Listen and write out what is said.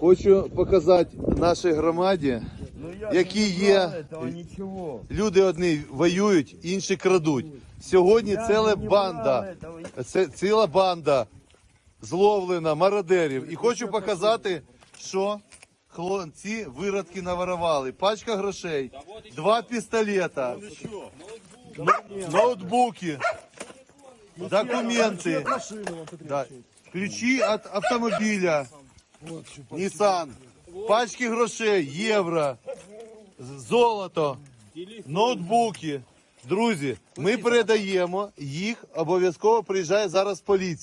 Хочу показати нашій громаді. Які є люди одні воюють, інші крадуть. Сьогодні ціла банда, це ціла банда зловлена мародерів. І хочу показати, що хлопці виродки наворували. Пачка грошей, два пістолета, ноутбуки, документи, ключі від автомобіля, Nissan, пачки грошей, євро, золото, ноутбуки. Друзі, ми передаємо їх, обов'язково приїжджає зараз поліція.